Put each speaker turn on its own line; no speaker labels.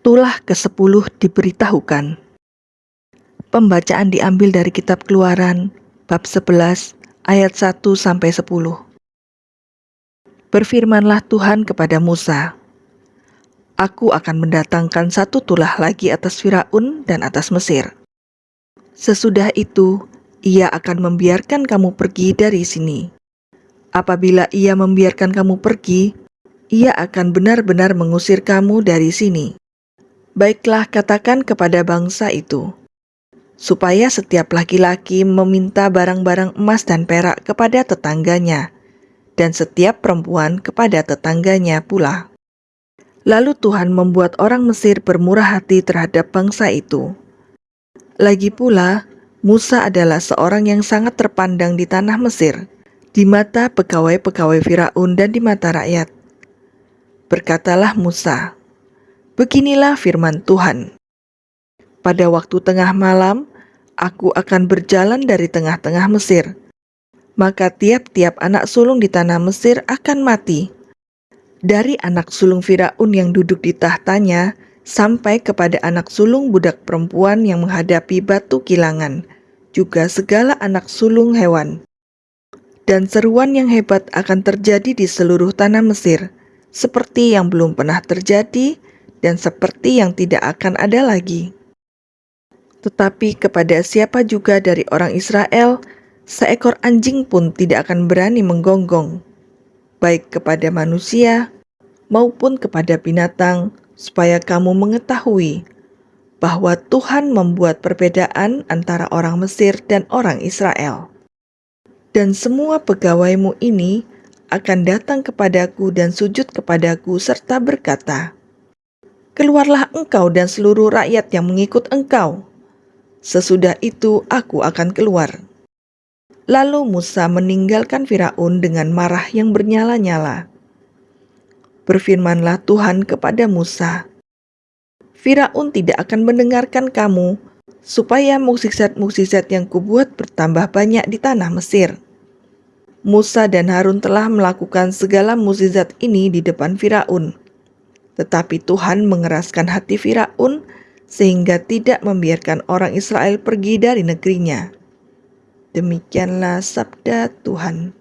Tulah ke-10 diberitahukan. Pembacaan diambil dari kitab Keluaran bab 11 ayat 1 sampai 10. Berfirmanlah Tuhan kepada Musa, Aku akan mendatangkan satu tulah lagi atas Firaun dan atas Mesir. Sesudah itu, ia akan membiarkan kamu pergi dari sini. Apabila ia membiarkan kamu pergi, ia akan benar-benar mengusir kamu dari sini. Baiklah katakan kepada bangsa itu, supaya setiap laki-laki meminta barang-barang emas dan perak kepada tetangganya, dan setiap perempuan kepada tetangganya pula. Lalu Tuhan membuat orang Mesir bermurah hati terhadap bangsa itu. Lagi pula, Musa adalah seorang yang sangat terpandang di tanah Mesir, di mata pegawai-pegawai Firaun dan di mata rakyat. Berkatalah Musa, Beginilah firman Tuhan. Pada waktu tengah malam, aku akan berjalan dari tengah-tengah Mesir. Maka tiap-tiap anak sulung di tanah Mesir akan mati. Dari anak sulung Firaun yang duduk di tahtanya, sampai kepada anak sulung budak perempuan yang menghadapi batu kilangan, juga segala anak sulung hewan. Dan seruan yang hebat akan terjadi di seluruh tanah Mesir, seperti yang belum pernah terjadi dan seperti yang tidak akan ada lagi. Tetapi kepada siapa juga dari orang Israel, seekor anjing pun tidak akan berani menggonggong, baik kepada manusia maupun kepada binatang, supaya kamu mengetahui bahwa Tuhan membuat perbedaan antara orang Mesir dan orang Israel. Dan semua pegawaimu ini akan datang kepadaku dan sujud kepadaku serta berkata, keluarlah engkau dan seluruh rakyat yang mengikut engkau. Sesudah itu aku akan keluar. Lalu Musa meninggalkan Firaun dengan marah yang bernyala-nyala. Berfirmanlah Tuhan kepada Musa, Firaun tidak akan mendengarkan kamu, supaya mukjizat-mukjizat yang kubuat bertambah banyak di tanah Mesir. Musa dan Harun telah melakukan segala mukjizat ini di depan Firaun tetapi Tuhan mengeraskan hati Firaun sehingga tidak membiarkan orang Israel pergi dari negerinya. Demikianlah sabda Tuhan.